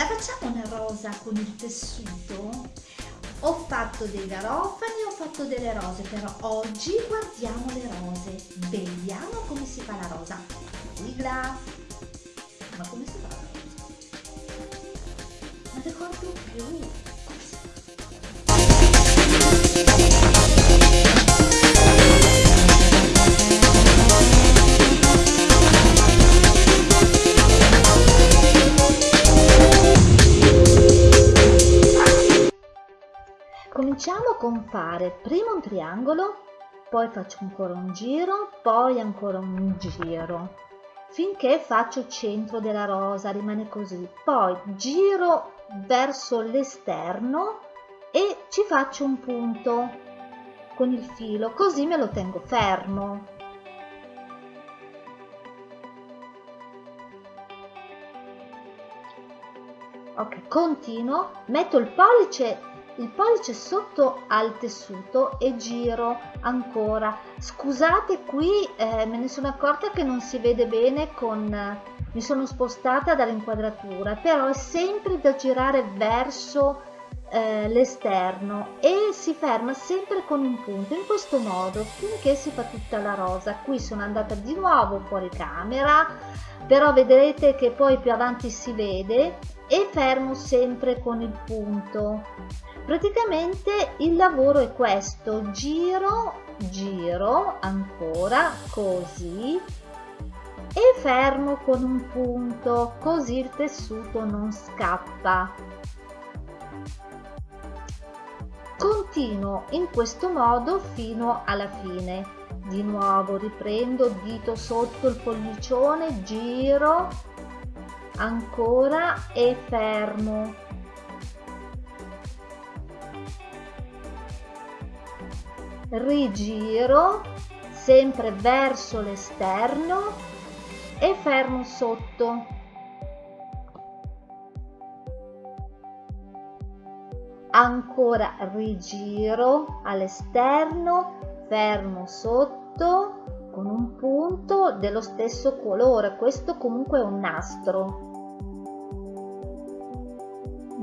la facciamo una rosa con il tessuto? Ho fatto dei garofani, ho fatto delle rose, però oggi guardiamo le rose. Vediamo come si fa la rosa. Sigla! Ma come si fa la rosa? Non ricordo più. Cominciamo con fare prima un triangolo, poi faccio ancora un giro, poi ancora un giro, finché faccio il centro della rosa, rimane così. Poi giro verso l'esterno e ci faccio un punto con il filo, così me lo tengo fermo. Ok, continuo, metto il pollice il pollice sotto al tessuto e giro ancora. Scusate qui eh, me ne sono accorta che non si vede bene con mi sono spostata dall'inquadratura però è sempre da girare verso eh, l'esterno e si ferma sempre con un punto. In questo modo finché si fa tutta la rosa. Qui sono andata di nuovo fuori camera però vedrete che poi più avanti si vede e fermo sempre con il punto praticamente il lavoro è questo giro giro ancora così e fermo con un punto così il tessuto non scappa. Continuo in questo modo fino alla fine. Di nuovo riprendo dito sotto il pollicione giro ancora e fermo rigiro sempre verso l'esterno e fermo sotto. Ancora rigiro all'esterno fermo sotto con un punto dello stesso colore. Questo comunque è un nastro.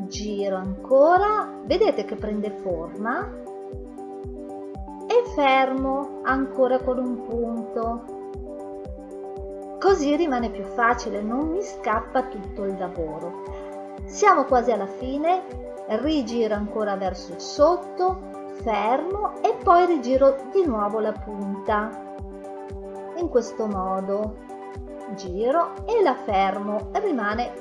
Giro ancora. Vedete che prende forma fermo ancora con un punto. Così rimane più facile non mi scappa tutto il lavoro. Siamo quasi alla fine rigiro ancora verso il sotto fermo e poi rigiro di nuovo la punta. In questo modo giro e la fermo rimane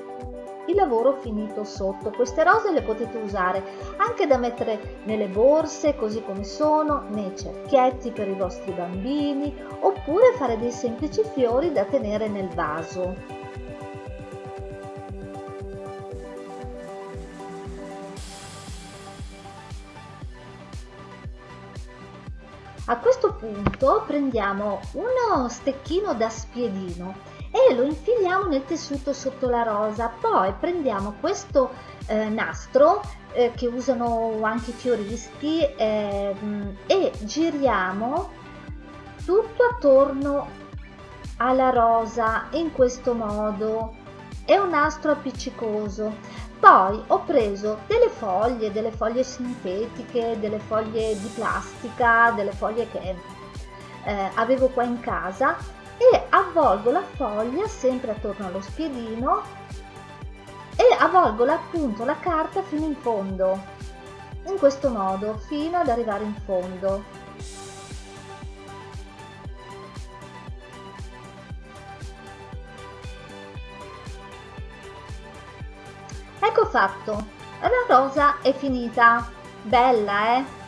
il lavoro finito sotto. Queste rose le potete usare anche da mettere nelle borse così come sono, nei cerchietti per i vostri bambini oppure fare dei semplici fiori da tenere nel vaso. A questo punto prendiamo uno stecchino da spiedino e lo infiliamo nel tessuto sotto la rosa. Poi prendiamo questo eh, nastro eh, che usano anche i fioristi eh, e giriamo tutto attorno alla rosa in questo modo. È un nastro appiccicoso. Poi ho preso delle foglie delle foglie sintetiche delle foglie di plastica delle foglie che eh, avevo qua in casa e avvolgo la foglia sempre attorno allo spiedino e avvolgo appunto la carta fino in fondo in questo modo fino ad arrivare in fondo. Ecco fatto. La rosa è finita. Bella eh